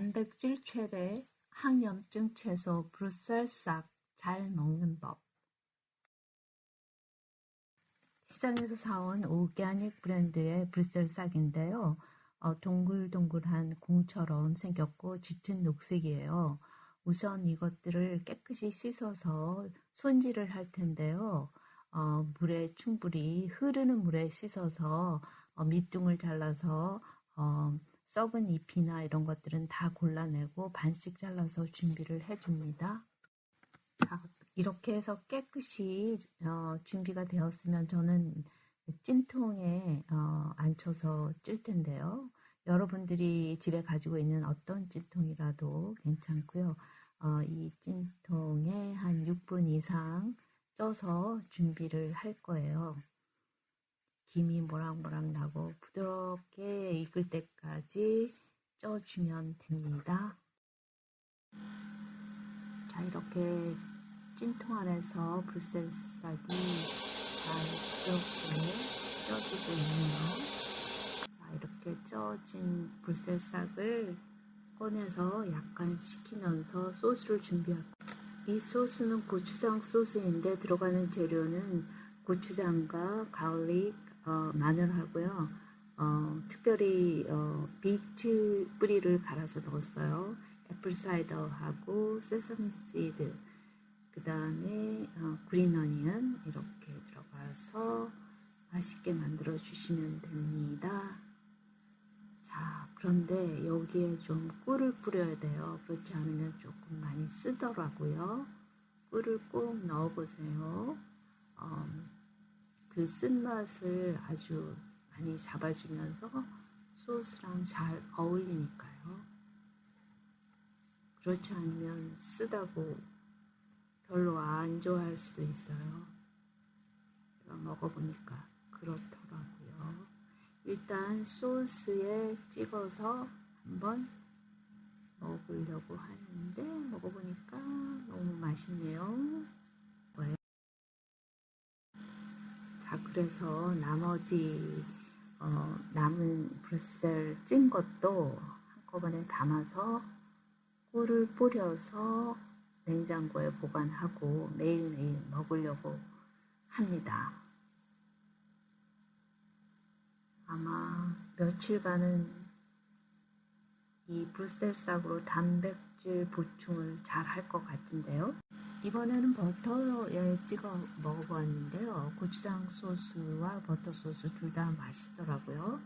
단백질 최대 항염증 채소 브루셀싹 잘 먹는 법 시장에서 사온 오가닉 브랜드의 브루셀싹인데요. 어, 동글동글한 공처럼 생겼고 짙은 녹색이에요. 우선 이것들을 깨끗이 씻어서 손질을 할 텐데요. 어, 물에 충분히 흐르는 물에 씻어서 어, 밑둥을 잘라서 어, 썩은 잎이나 이런 것들은 다 골라내고 반씩 잘라서 준비를 해줍니다. 자, 이렇게 해서 깨끗이 어, 준비가 되었으면 저는 찜통에 어, 앉혀서 찔 텐데요. 여러분들이 집에 가지고 있는 어떤 찜통이라도 괜찮고요. 어, 이 찜통에 한 6분 이상 쪄서 준비를 할 거예요. 김이 모락모락 나고 부드럽게 익을 때까지 쪄주면 됩니다. 자 이렇게 찜통 안에서 브루셀싹이 잘 이렇게 쪄지고 있네요. 자 이렇게 쪄진 브루셀싹을 꺼내서 약간 식히면서 소스를 준비할 거예요. 이 소스는 고추장 소스인데 들어가는 재료는 고추장과 garlic, 어, 마늘하고요. 어, 특별히 어, 비트 뿌리를 갈아서 넣었어요. apple cider하고 sesame seed 그 다음에 어, green onion 이렇게 들어가서 맛있게 만들어 주시면 됩니다. 자 그런데 여기에 좀 꿀을 뿌려야 돼요. 그렇지 않으면 조금 많이 쓰더라고요. 꿀을 꼭 넣어보세요. 어, 그 쓴맛을 아주 많이 잡아주면서 소스랑 잘 어울리니까요. 그렇지 않으면 쓰다고 별로 안 좋아할 수도 있어요. 제가 먹어보니까 그렇더라고요. 일단 소스에 찍어서 한번 먹으려고 하는데 먹어보니까 너무 맛있네요. 자 그래서 나머지 어, 남은 브루셀 찐 것도 한꺼번에 담아서 꿀을 뿌려서 냉장고에 보관하고 매일매일 먹으려고 합니다. 아마 며칠간은 이 브루셀싹으로 단백질 보충을 잘 할 것 같은데요. 이번에는 버터에 찍어 먹어보았는데요. 고추장 소스와 버터 소스 둘 다 맛있더라고요.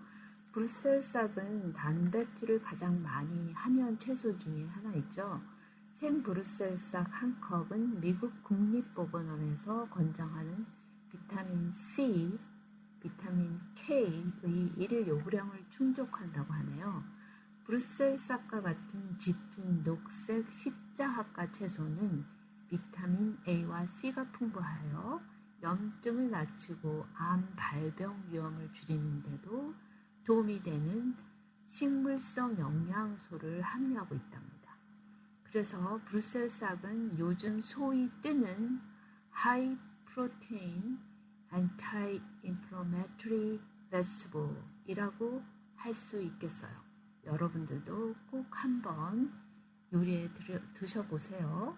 브루셀싹은 단백질을 가장 많이 함유한 채소 중에 하나 있죠. 생 브루셀싹 한 컵은 미국 국립보건원에서 권장하는 비타민 C, 비타민 K의 일일 요구량을 충족한다고 하네요. 브루셀싹과 같은 짙은 녹색 십자합과 채소는 A와 C가 풍부하여 염증을 낮추고 암 발병 위험을 줄이는데도 도움이 되는 식물성 영양소를 함유하고 있답니다. 그래서 브루셀 싹은 요즘 소위 뜨는 하이 프로테인 anti inflammatory vegetable이라고 할 수 있겠어요. 여러분들도 꼭 한번 요리에 드셔보세요.